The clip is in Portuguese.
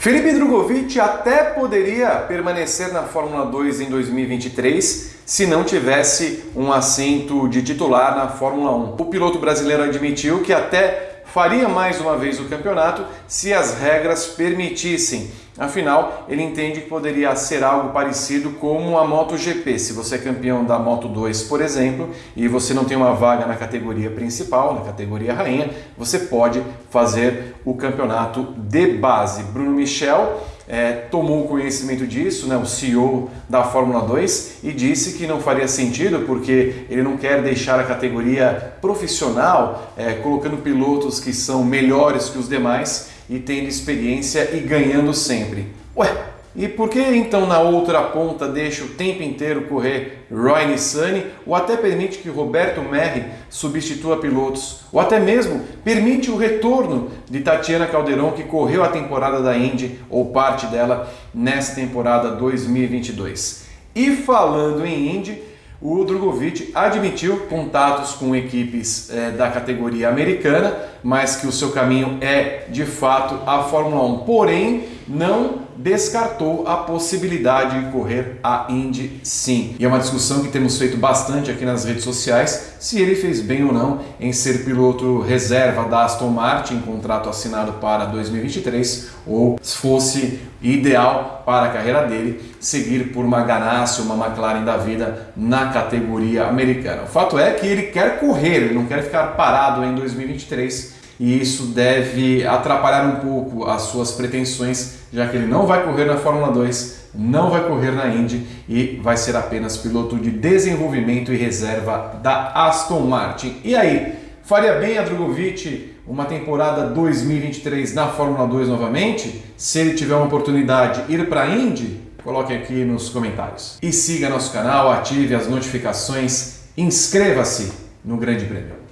Felipe Drogovic até poderia permanecer na Fórmula 2 em 2023 se não tivesse um assento de titular na Fórmula 1. O piloto brasileiro admitiu que até faria mais uma vez o campeonato se as regras permitissem. Afinal, ele entende que poderia ser algo parecido como a MotoGP. Se você é campeão da Moto 2, por exemplo, e você não tem uma vaga na categoria principal, na categoria rainha, você pode fazer o campeonato de base. Bruno Michel é, tomou conhecimento disso, né, o CEO da Fórmula 2, e disse que não faria sentido porque ele não quer deixar a categoria profissional é, colocando pilotos que são melhores que os demais e tendo experiência e ganhando sempre. Ué, e por que então na outra ponta deixa o tempo inteiro correr Roy Nissany ou até permite que Roberto Merri substitua pilotos? Ou até mesmo permite o retorno de Tatiana Calderon que correu a temporada da Indy ou parte dela nessa temporada 2022? E falando em Indy, o Drogovic admitiu contatos com equipes é, da categoria americana, mas que o seu caminho é de fato a Fórmula 1. Porém, não descartou a possibilidade de correr a Indy sim. E é uma discussão que temos feito bastante aqui nas redes sociais, se ele fez bem ou não em ser piloto reserva da Aston Martin, contrato assinado para 2023, ou se fosse ideal para a carreira dele seguir por uma Ganassi, uma McLaren da vida na categoria americana. O fato é que ele quer correr, ele não quer ficar parado em 2023 e isso deve atrapalhar um pouco as suas pretensões, já que ele não vai correr na Fórmula 2, não vai correr na Indy e vai ser apenas piloto de desenvolvimento e reserva da Aston Martin. E aí, faria bem a Drogovic uma temporada 2023 na Fórmula 2 novamente? Se ele tiver uma oportunidade ir para a Indy? Coloque aqui nos comentários. E siga nosso canal, ative as notificações, inscreva-se no Grande Prêmio.